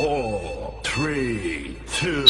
four, three, two.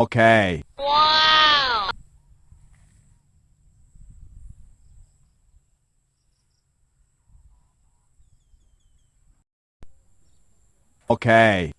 Okay. Wow! Okay.